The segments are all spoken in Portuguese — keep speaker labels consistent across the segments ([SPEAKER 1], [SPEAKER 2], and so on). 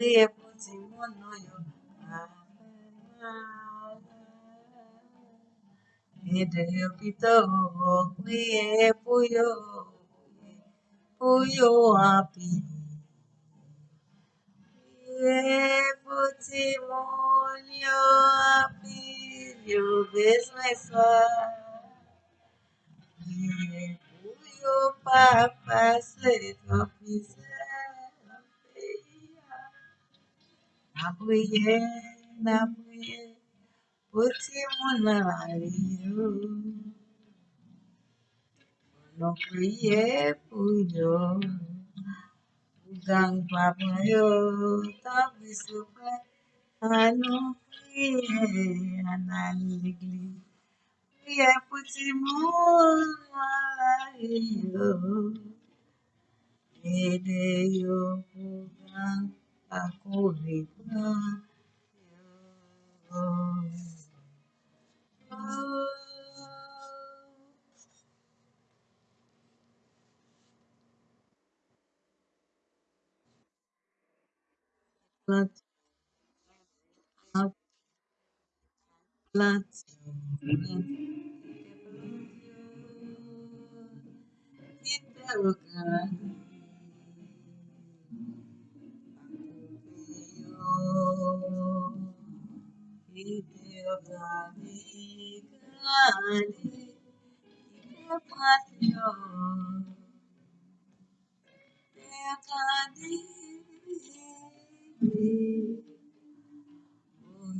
[SPEAKER 1] лепоті мною, Ede pito kuye puyo puyo api ye puti molio api yo besmesa ye puyo papa se topise Nabuye, nabuye, uti munavariyo. Nokuye puyo, ugang papayo, tabisuka, anukiye, analigli. Uye puti munavariyo, ede yo ugang correta. Plat, plat, plat, plat, Bali patio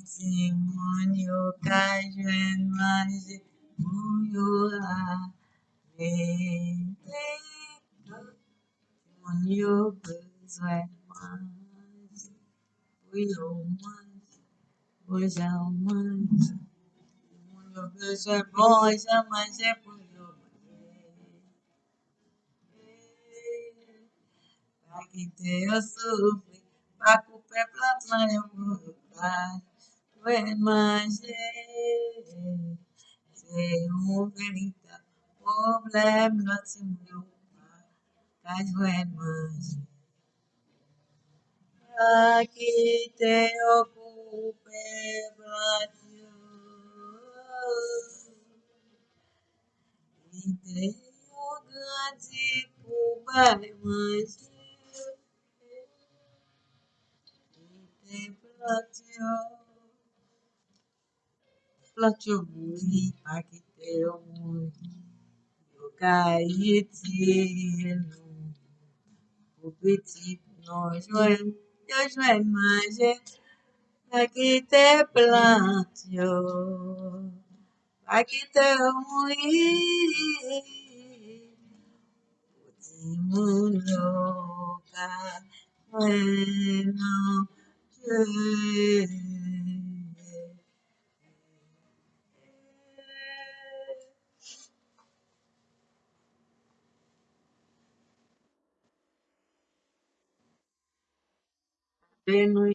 [SPEAKER 1] Testemunho caiu em mãos de Muyuá Testemunho peso em mãos de Muyuá pois a é, almas. O Deus é bom, a mais é por é é, Pra quem tem eu sofri, pra culpa é plata, eu colocar. Tu é mais Sei o verita, problema se preocupar. Mas tu é mais Pra quem tem eu Platio muri pakiteo muri Yokaitienu O petit non joel, eu joel maje Aqui te plantio, aqui te ruí, mundo bueno que Bem,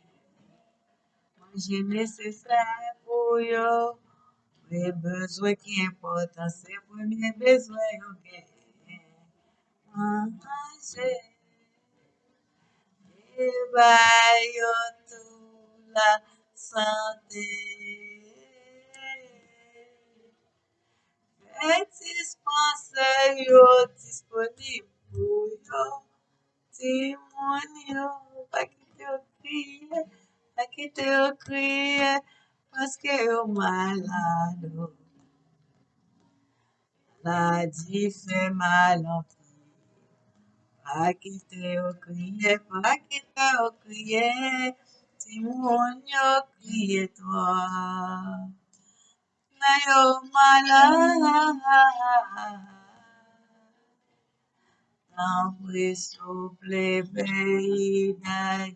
[SPEAKER 1] jè nè sè sè pou yo, pou lè bezwe ki importan, se pou lè bezwe yo gè, anjè, lè bay yo tou la sante, etis konse yo disponibou, yo timon yo pa ki yo kriye, Pas Aqui au cria, parce que eu malado. La di fait mal en Pas quitter au crier, pas quitter au crier, Timonio crier toi. Mais au malade, L'embrée souple, pays d'ailleurs.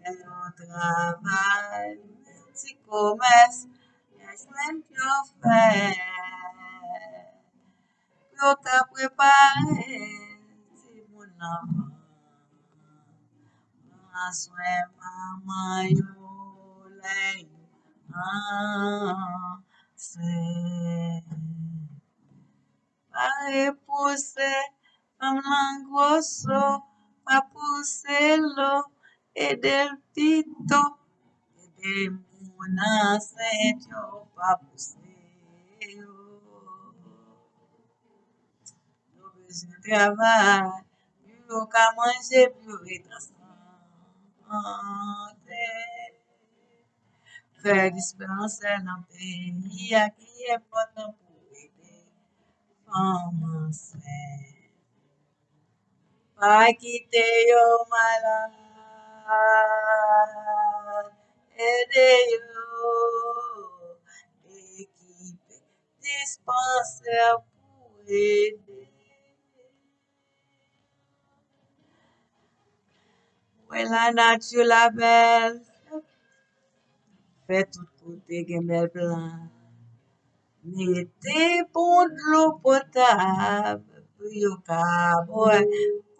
[SPEAKER 1] pero trabalhos e comes és sempre fé. Eu te preparei se bonava, mas é mamãe o leio. Ah, sei. Pare por ser, vamos lá, gostou. Apocelo Edelpito Edemuna Setio Papuseo Dobezinho Travar Viu Camanje Viu Vitraçante Fé de esperança é não tem E aqui é Potampo Fama Sério Akiteyo mala edeyo equipe dispensa puede. Wela nature la belle, fais tout côté gemel blanc. Mettez bon de l'eau potable, pour yo cowboy.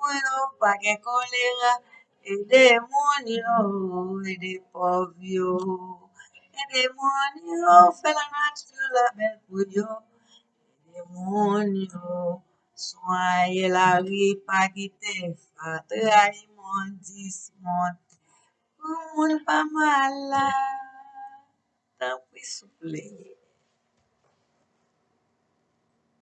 [SPEAKER 1] Pweno pa ke kolera, e demonyo, e depo vyo, e demonyo, fe la natyo la bel po vyo, e demonyo, swa ye la ripa ki te fat, e a yi mon dismon, pou moun pa mala, tan pou soupleye.